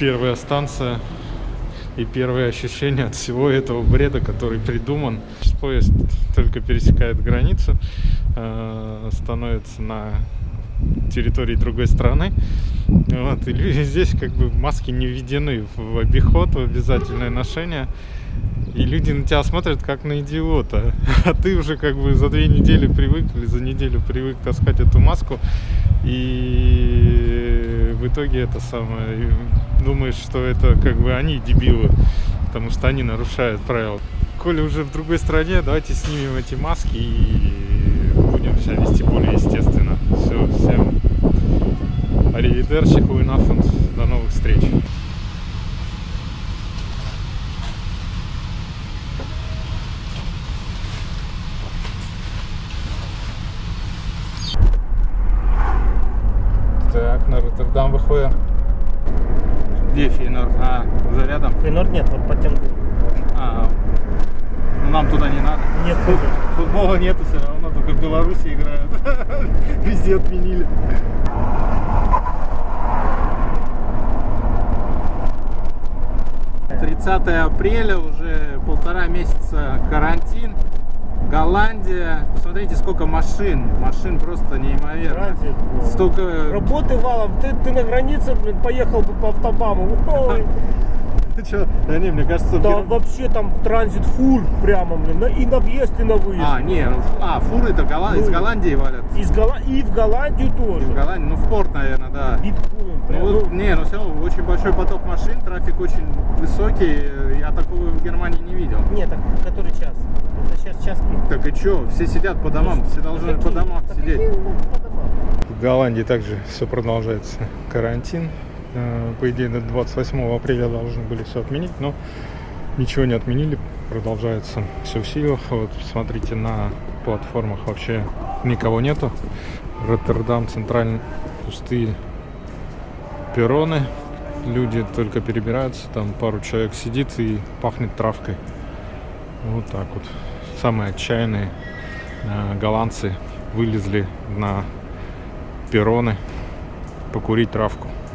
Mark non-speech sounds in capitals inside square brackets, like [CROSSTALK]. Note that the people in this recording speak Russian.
Первая станция и первые ощущения от всего этого бреда, который придуман. Поезд только пересекает границу, э, становится на территории другой страны. Вот, и люди здесь как бы маски не введены в обиход, в обязательное ношение. И люди на тебя смотрят как на идиота. [LAUGHS] А ты уже как бы за две недели привык или за неделю привык таскать эту маску. И в итоге это самое... Думаешь, что это как бы они дебилы, потому что они нарушают правила. Коли уже в другой стране, давайте снимем эти маски и будем себя вести более естественно. Все, всем аривидерчи, хуйнафунд, до новых встреч. Так, на Роттердам выходим. Где Фейнор? А, за рядом? Фейнор нет, вот по тем... А, ну нам туда не надо. Нет, Фут- Футбола нету все равно, только в Беларуси играют. [LAUGHS] Везде отменили. Тридцатое апреля, уже полтора месяца карантин. Голландия. Посмотрите, сколько машин. Машин просто неимоверно. Транзит, ну. Столько... Работы валом, ты, ты на границе, блин, поехал бы по автобаму. Ой, Ты [LAUGHS] чё? Да не, мне кажется, Там пер- вообще там транзит фур прямо, блин, и на въезд, и на выезд. А, не, ну, а, фуры-то Голланд- из Ну. Голландии валят. Из Голла- И в Голландию тоже. В Голландии, ну в порт, наверное, да. Биткоин. Ну, прям, вот, ну, не, ну все очень большой поток машин, трафик очень высокий. Я такого в Германии не видел. Нет, так который час? Это сейчас час пик. Так и чё, все сидят по домам, все должны по домам сидеть. Голландии также все продолжается карантин. Э, По идее, до 28 апреля должны были все отменить, но ничего не отменили. Продолжается все в силах. Вот смотрите, на платформах вообще никого нету. Роттердам центральный пустые перроны. Люди только перебираются, там пару человек сидит и пахнет травкой. Вот так вот. Самые отчаянные э, голландцы вылезли на перроны покурить травку.